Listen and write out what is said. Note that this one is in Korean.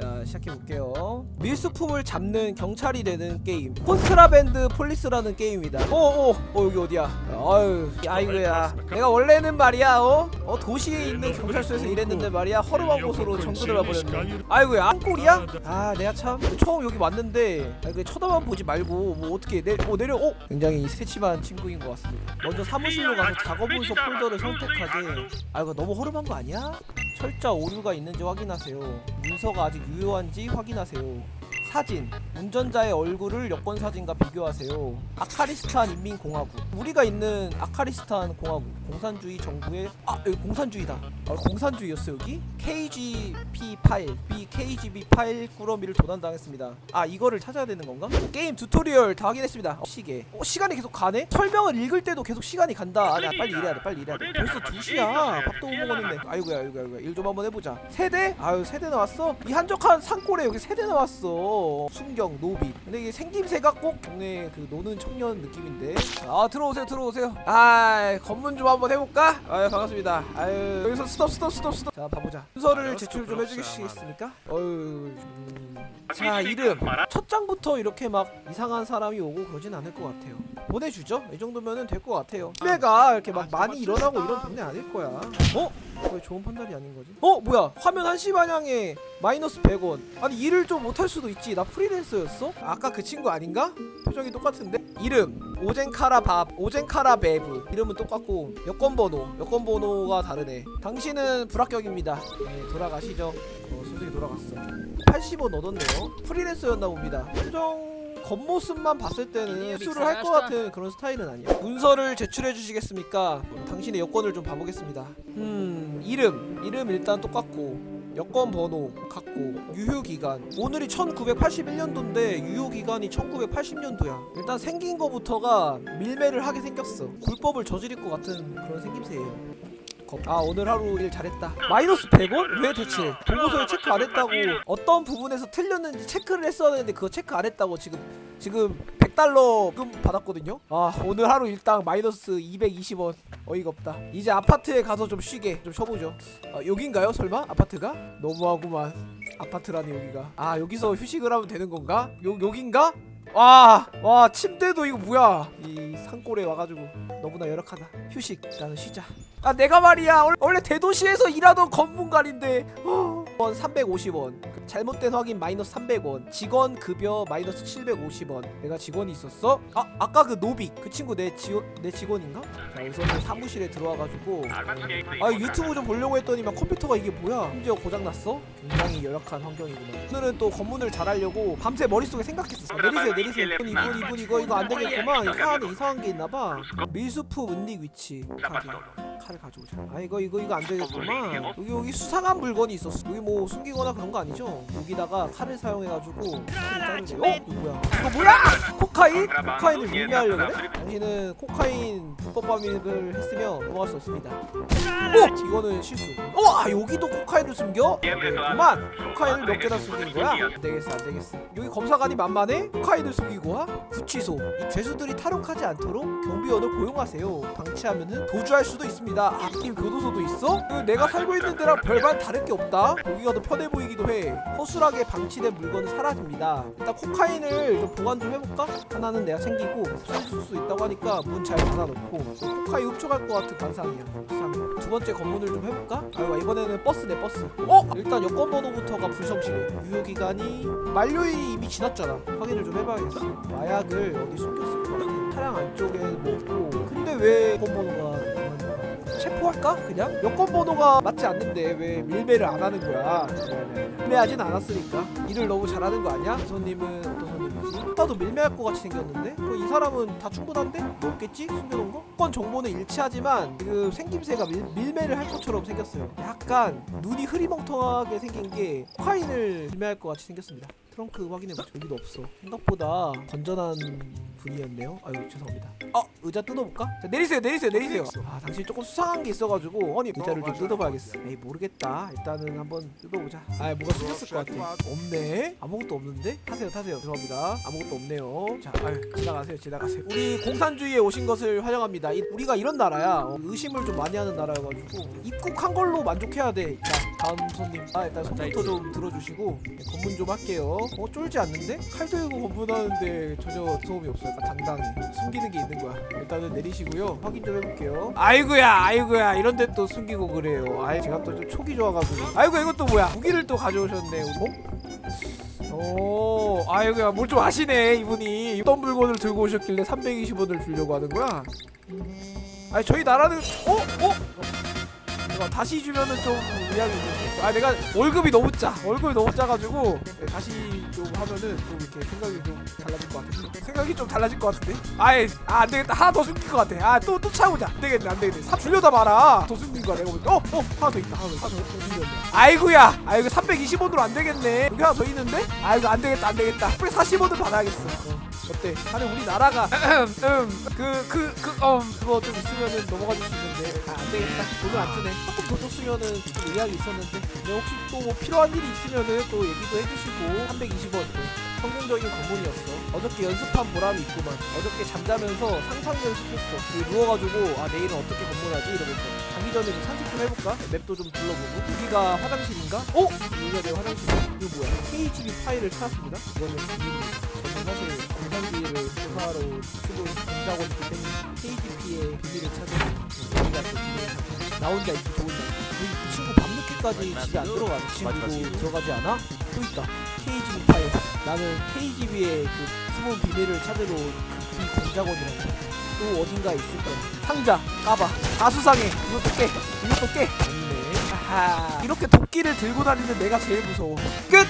자 시작해볼게요. 밀수품을 잡는 경찰이 되는 게임. Contraband Police라는 게임이다. 어어 어, 여기 어디야? 아유 아이고야. 내가 원래는 말이야 어? 어 도시에 있는 경찰서에서 일했는데 말이야 허름한 곳으로 전근을 와버렸네. 아이고야 안꼴이야? 아 내가 참 처음 여기 왔는데. 아, 그 쳐다만 보지 말고 뭐 어떻게 내, 어, 내려 어? 굉장히 세심한 친구인 것 같습니다. 먼저 사무실로 가서 작업 문서 폴더를 선택하되 아 이거 너무 허름한 거 아니야? 철자 오류가 있는지 확인하세요. 문서가 아직 유효한지 확인하세요. 사진 운전자의 얼굴을 여권 사진과 비교하세요. 아카리스탄 인민공화국 우리가 있는 아카리스탄 공화국 공산주의 정부의 아 여기 공산주의다. 아, 공산주의였어 여기? KGP 파일 B KGB 파일 꾸러미를 도난당했습니다. 아 이거를 찾아야 되는 건가? 게임 tutorial 다 확인했습니다. 어, 시계. 어, 시간이 계속 가네? 설명을 읽을 때도 계속 시간이 간다. 아니야 빨리 일해야 돼 빨리 일해야 돼. 벌써 2시야. 밥도 못 먹었는데. 아이고야 아이고야 아이고야 일 좀 한번 해보자. 세대? 아유 세대 나왔어? 이 한적한 산골에 여기 세대 나왔어. 순경 노비. 근데 이게 생김새가 꼭 동네 그 노는 청년 느낌인데. 아 들어오세요 들어오세요. 아 검문 좀 한번 해볼까? 아유 반갑습니다. 아유 여기서 스톱 스톱 스톱 스톱. 자 봐보자. 문서를 제출 좀 해주시겠습니까? 어유. 음. 자 이름 첫 장부터 이렇게 막 이상한 사람이 오고 그러진 않을 것 같아요. 보내주죠. 이 정도면은 될 것 같아요. 밀매가 이렇게 막 많이 일어나고 이런 동네 아닐 거야. 어? 왜 좋은 판단이 아닌 거지? 어 뭐야? 화면 한 시 방향에 마이너스 100원. 아니 일을 좀 못할 수도 있지. 나 프리랜서였어? 아까 그 친구 아닌가? 표정이 똑같은데? 이름 오젠카라 밥 오젠카라 베브 이름은 똑같고 여권 번호 여권 번호가 다르네. 당신은 불합격입니다. 네 돌아가시죠. 어, 순순히 돌아갔어. 80원 얻었네요. 프리랜서였나 봅니다. 표정 겉모습만 봤을 때는 밀수를 할것 같은 그런 스타일은 아니야. 문서를 제출해 주시겠습니까? 당신의 여권을 좀 봐보겠습니다. 음 이름 이름 일단 똑같고 여권 번호 같고 유효 기간 오늘이 1981년도인데 유효 기간이 1980년도야. 일단 생긴 거부터가 밀매를 하게 생겼어. 불법을 저지를 것 같은 그런 생김새예요. 겁- 아 오늘 하루 일 잘했다. 마이너스 100원? 왜 대체? 보고서에 체크 안 했다고. 어떤 부분에서 틀렸는지 체크를 했어야 되는데 그거 체크 안 했다고 지금 지금 100달러 금 받았거든요? 아 오늘 하루 일당 마이너스 220원. 어이가 없다. 이제 아파트에 가서 좀 쉬게 좀 쉬어보죠. 아, 여긴가요 설마? 아파트가? 너무하구만. 아파트라니 여기가. 아 여기서 휴식을 하면 되는 건가? 요, 여긴가? 와, 와 침대도 이거 뭐야? 이 산골에 와가지고 너무나 열악하다. 휴식 나는 쉬자 아 내가 말이야 원- 원래 대도시에서 일하던 건문관인데 어. 원 350원 잘못된 확인 마이너스 300원 직원 급여 마이너스 750원 내가 직원이 있었어? 아 아까 그 노빅 그 친구 내 지원 내 직원인가? 자 우선은 사무실에 들어와가지고 아 유튜브 좀 보려고 했더니만 컴퓨터가 이게 뭐야 심지어 고장났어? 굉장히 열악한 환경이구나 오늘은 또 검문을 잘하려고 밤새 머릿속에 생각했어 아, 내리세요 내리세요 이분 이분 이분 이거 이거 안 되겠구만 이차 안에 이상한 게 있나봐 밀수품 은닉 위치 카드 칼을 가져오자 아 이거 이거 이거 안 되겠구만 여기 여기 수상한 물건이 있었어 여기 뭐 숨기거나 그런 거 아니죠? 여기다가 칼을 사용해가지고 자르세요 어? 이거 뭐야 이거 뭐야? 코카인? 코카인을 밀매하려고 그래? 당신은 코카인 불법 반입을 했으며 넘어갈 수 없습니다 어? 이거는 실수 어? 아 여기도 코카인을 숨겨? 네, 그만 코카인을 몇 개나 숨긴 거야? 안 되겠어 안 되겠어 여기 검사관이 만만해? 코카인을 숨기고 와? 구치소 이 죄수들이 탈옥하지 않도록 경비원을 고용하세요 방치하면은 도주할 수도 있습니다 아 게임 교도소도 있어? 그 내가 살고 있는 데랑 별반 다를 게 없다. 여기가 더 편해 보이기도 해. 허술하게 방치된 물건은 사라집니다. 일단 코카인을 좀 보관 좀 해볼까? 하나는 내가 챙기고 쏠수 있다고 하니까 문 잘 닫아놓고 코카인 훔쳐갈 것 같은 관상이야. 두 번째 검문을 좀 해볼까? 아이고 이번에는 버스네 버스. 어? 일단 여권 번호부터가 불성실해. 유효기간이 만료일이 이미 지났잖아. 확인을 좀 해봐야겠어. 마약을 어디 숨겼을 것 같아. 차량 안쪽에 뭐고. 근데 왜 여권 번호가? 체포할까? 그냥? 여권 번호가 맞지 않는데 왜 밀매를 안 하는 거야 밀매하진 않았으니까 일을 너무 잘하는 거 아니야? 이 손님은 어떤 손님이지? 나도 밀매할 것 같이 생겼는데? 그이 사람은 다 충분한데? 뭐 없겠지? 숨겨놓은 거? 건 정보는 일치하지만 지금 생김새가 밀, 밀매를 할 것처럼 생겼어요 약간 눈이 흐리멍텅하게 생긴 게 코카인을 밀매할 것 같이 생겼습니다 트렁크 확인해보죠 여기도 없어 생각보다 건전한 분이었네요. 아유 죄송합니다. 어 의자 뜯어볼까? 자 내리세요 내리세요 내리세요. 아 당신이 조금 수상한 게 있어가지고 아니 의자를 좀 뜯어봐야겠어 에이 모르겠다. 일단은 한번 뜯어보자. 아 뭐가 숨겼을 것 같아. 없네. 아무것도 없는데? 타세요 타세요. 죄송합니다. 아무것도 없네요. 자 아유 지나가세요 지나가세요. 우리 공산주의에 오신 것을 환영합니다. 이- 우리가 이런 나라야. 어, 의심을 좀 많이 하는 나라여가지고 입국한 걸로 만족해야 돼 자 다음 손님. 아 일단 손부터 좀 들어주시고. 네, 검문 좀 할게요. 어 쫄지 않는데? 칼 들고 검문하는데 전혀 소음이 없어 약간 당당해 숨기는 게 있는 거야. 일단은 내리시고요. 확인 좀 해볼게요. 아이고야 아이고야. 이런데 또 숨기고 그래요. 아이 제가 또 좀 촉이 좋아가지고. 아이고 이것도 뭐야? 무기를 또 가져오셨네 어? 오, 아이고야. 뭘 좀 아시네 이분이. 어떤 물건을 들고 오셨길래 320원을 주려고 하는 거야? 아니 저희 나라는 어? 어? 내가 다시 주면은 좀 의향이 있는데 아 내가 월급이 너무 짜. 월급이 너무 짜가지고 네, 다시 좀 하면은 좀 이렇게 생각이 좀 달라질 것 같은데. 생각이 좀 달라질 것 같은데? 아예 아, 안 되겠다. 하나 더 숨길 것 같아. 아또또 차우자. 안 되겠네 안 되겠네. 삽 줄려다 마라. 더 숨긴 거야 내가 보니까. 어어 하나 더 있다. 하나 더 있다. 하나 더 숨겼네 아이고야. 아이고 320원으로 안 되겠네. 여기 하나 더 있는데? 아이고 안 되겠다 안 되겠다. 340원을 받아야겠어. 어. 어때? 아니 우리나라가 그그그어 그거 좀 있으면은 넘어가 줄 수 있는데 아, 안 되겠다 돈을 안 주네. 조금 더 줬으면은 좀 의향이 있었는데. 네, 혹시 또 뭐 필요한 일이 있으면은 또 얘기도 해주시고. 320원. 성공적인 검문이었어. 어저께 연습한 보람이 있구만. 어저께 잠자면서 상상 연습했어. 그 누워가지고 아 내일은 어떻게 검문하지? 이러면서. 자기 전에 좀 산책 좀 해볼까? 맵도 좀 둘러보고. 여기가 화장실인가? 어? 여기가 내 화장실이야 이거 뭐야? KGB 파일을 찾았습니다. 이거는 저는 사실 공산주의를 조사하러 쓰고 공작원이기 때문에 KGP의 비밀을 찾으면 나 혼자 있기 좋은 날 우리 이 친구 밤늦게까지 집에 안 들어가 이 친구도 들어가지 않아? 또 있다 KGB 파일. 나는 KGB의 그 숨은 비밀을 찾으러 그 공작원이라고. 또 어딘가에 있을 거야. 상자 까봐. 다 수상해 이것도 깨. 이것도 깨. 하하. 이렇게 도끼를 들고 다니는 내가 제일 무서워. 끝